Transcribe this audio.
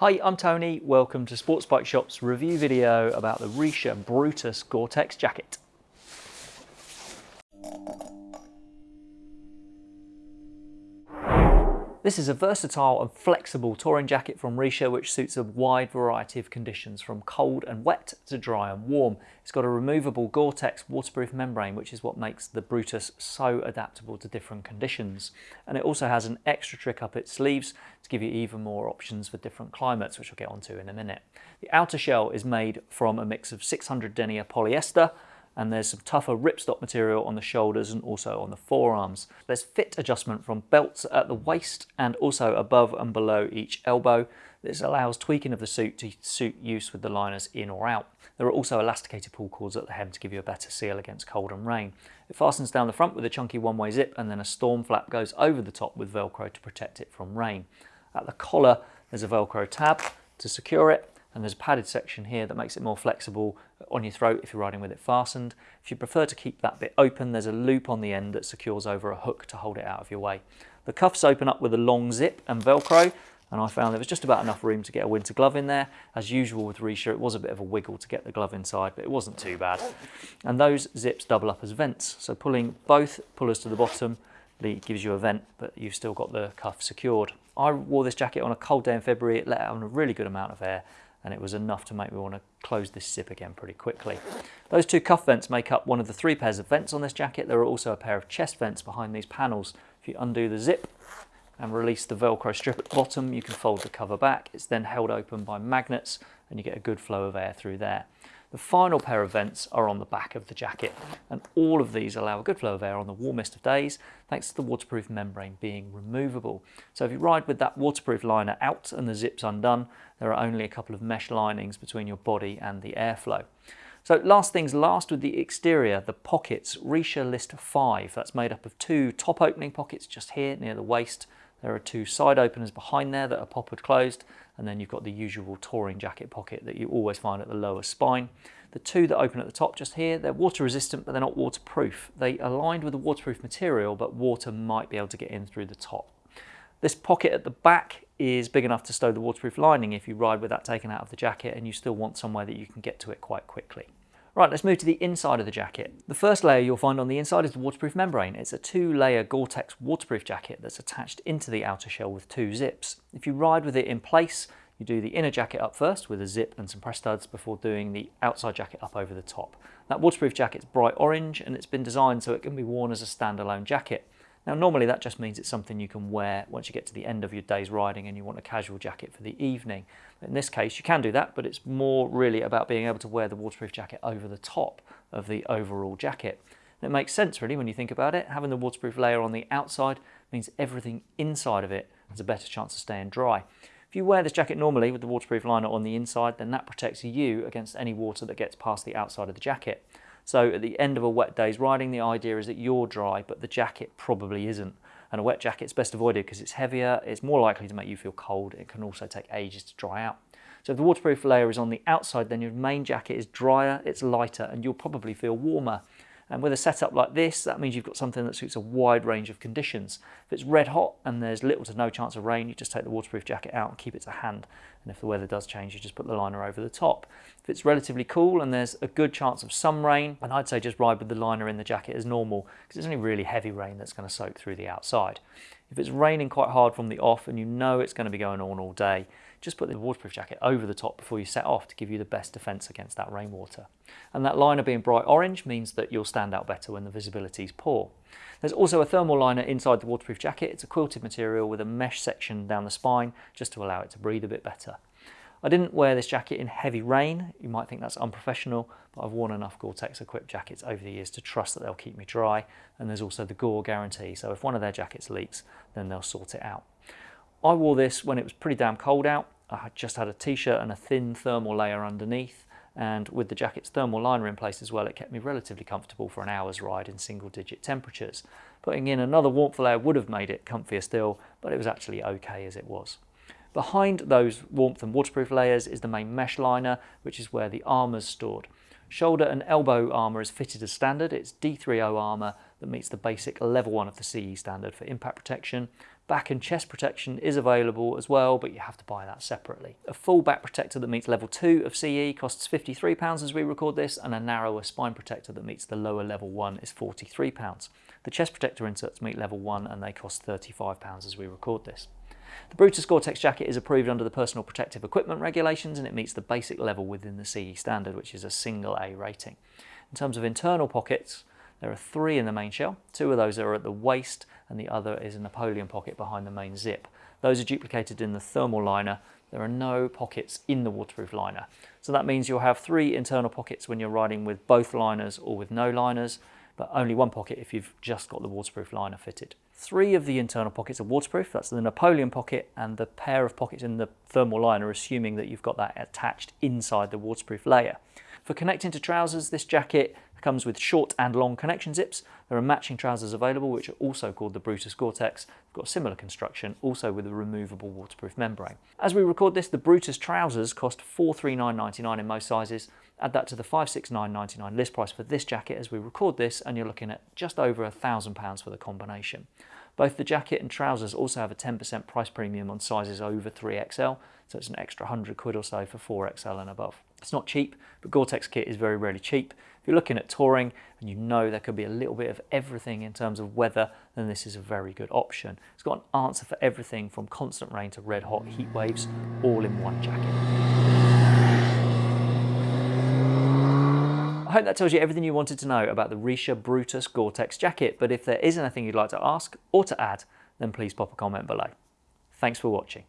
Hi, I'm Tony. Welcome to Sports Bike Shop's review video about the Richa Brutus Gore-Tex jacket. This is a versatile and flexible touring jacket from Richa which suits a wide variety of conditions from cold and wet to dry and warm. It's got a removable Gore-Tex waterproof membrane which is what makes the Brutus so adaptable to different conditions. And it also has an extra trick up its sleeves to give you even more options for different climates which I'll get onto in a minute. The outer shell is made from a mix of 600 denier polyester and there's some tougher ripstop material on the shoulders and also on the forearms. There's fit adjustment from belts at the waist and also above and below each elbow. This allows tweaking of the suit to suit use with the liners in or out. There are also elasticated pull cords at the hem to give you a better seal against cold and rain. It fastens down the front with a chunky one-way zip and then a storm flap goes over the top with Velcro to protect it from rain. At the collar there's a Velcro tab to secure it and there's a padded section here that makes it more flexible on your throat if you're riding with it fastened. If you prefer to keep that bit open, there's a loop on the end that secures over a hook to hold it out of your way. The cuffs open up with a long zip and Velcro, and I found there was just about enough room to get a winter glove in there. As usual with Richa, it was a bit of a wiggle to get the glove inside, but it wasn't too bad. And those zips double up as vents, so pulling both pullers to the bottom gives you a vent, but you've still got the cuff secured. I wore this jacket on a cold day in February, it let out a really good amount of air, and it was enough to make me want to close this zip again pretty quickly. Those two cuff vents make up one of the three pairs of vents on this jacket. There are also a pair of chest vents behind these panels. If you undo the zip and release the Velcro strip at the bottom, you can fold the cover back. It's then held open by magnets and you get a good flow of air through there. The final pair of vents are on the back of the jacket and all of these allow a good flow of air on the warmest of days thanks to the waterproof membrane being removable. So if you ride with that waterproof liner out and the zips undone, there are only a couple of mesh linings between your body and the airflow. So last things last with the exterior, the pockets, Richa List 5. That's made up of two top opening pockets just here near the waist there are two side openers behind there that are poppered closed, and then you've got the usual touring jacket pocket that you always find at the lower spine. The two that open at the top just here, they're water resistant, but they're not waterproof. They aligned with a waterproof material, but water might be able to get in through the top. This pocket at the back is big enough to stow the waterproof lining if you ride with that taken out of the jacket and you still want somewhere that you can get to it quite quickly. Right, let's move to the inside of the jacket. The first layer you'll find on the inside is the waterproof membrane. It's a two-layer Gore-Tex waterproof jacket that's attached into the outer shell with two zips. If you ride with it in place, you do the inner jacket up first with a zip and some press studs before doing the outside jacket up over the top. That waterproof jacket's bright orange and it's been designed so it can be worn as a standalone jacket. Now normally that just means it's something you can wear once you get to the end of your day's riding and you want a casual jacket for the evening. In this case you can do that but it's more really about being able to wear the waterproof jacket over the top of the overall jacket. And it makes sense really when you think about it. Having the waterproof layer on the outside means everything inside of it has a better chance of staying dry. If you wear this jacket normally with the waterproof liner on the inside then that protects you against any water that gets past the outside of the jacket. So at the end of a wet day's riding, the idea is that you're dry, but the jacket probably isn't. And a wet jacket's best avoided because it's heavier, it's more likely to make you feel cold, it can also take ages to dry out. So if the waterproof layer is on the outside, then your main jacket is drier, it's lighter, and you'll probably feel warmer. And with a setup like this, that means you've got something that suits a wide range of conditions. If it's red hot and there's little to no chance of rain, you just take the waterproof jacket out and keep it to hand. And if the weather does change, you just put the liner over the top. If it's relatively cool and there's a good chance of some rain, and I'd say just ride with the liner in the jacket as normal because it's only really heavy rain that's going to soak through the outside. If it's raining quite hard from the off and you know it's going to be going on all day, just put the waterproof jacket over the top before you set off to give you the best defence against that rainwater. And that liner being bright orange means that you'll stand out better when the visibility is poor. There's also a thermal liner inside the waterproof jacket. It's a quilted material with a mesh section down the spine just to allow it to breathe a bit better. I didn't wear this jacket in heavy rain. You might think that's unprofessional, but I've worn enough Gore-Tex equipped jackets over the years to trust that they'll keep me dry. And there's also the Gore guarantee. So if one of their jackets leaks, then they'll sort it out. I wore this when it was pretty damn cold out. I just had a t-shirt and a thin thermal layer underneath and with the jacket's thermal liner in place as well it kept me relatively comfortable for an hour's ride in single digit temperatures. Putting in another warmth layer would have made it comfier still but it was actually okay as it was. Behind those warmth and waterproof layers is the main mesh liner which is where the armour is stored. Shoulder and elbow armour is fitted as standard. It's D3O armour that meets the basic level 1 of the CE standard for impact protection Back and chest protection is available as well, but you have to buy that separately. A full back protector that meets level 2 of CE costs £53 as we record this, and a narrower spine protector that meets the lower level 1 is £43. The chest protector inserts meet level 1 and they cost £35 as we record this. The Brutus Gore-Tex jacket is approved under the Personal Protective Equipment regulations and it meets the basic level within the CE standard, which is a single A rating. In terms of internal pockets, there are three in the main shell. Two of those are at the waist and the other is a Napoleon pocket behind the main zip. Those are duplicated in the thermal liner. There are no pockets in the waterproof liner. So that means you'll have three internal pockets when you're riding with both liners or with no liners, but only one pocket if you've just got the waterproof liner fitted. Three of the internal pockets are waterproof. That's the Napoleon pocket and the pair of pockets in the thermal liner, assuming that you've got that attached inside the waterproof layer. For connecting to trousers, this jacket comes with short and long connection zips. There are matching trousers available, which are also called the Brutus Gore-Tex. They've got similar construction, also with a removable waterproof membrane. As we record this, the Brutus trousers cost $439.99 in most sizes. Add that to the $569.99 list price for this jacket as we record this, and you're looking at just over a £1,000 for the combination. Both the jacket and trousers also have a 10% price premium on sizes over 3XL, so it's an extra 100 quid or so for 4XL and above. It's not cheap, but Gore-Tex kit is very rarely cheap. You're looking at touring and you know there could be a little bit of everything in terms of weather, then this is a very good option. It's got an answer for everything from constant rain to red hot heat waves, all in one jacket. I hope that tells you everything you wanted to know about the Richa Brutus Gore-Tex jacket, but if there is anything you'd like to ask or to add, then please pop a comment below. Thanks for watching.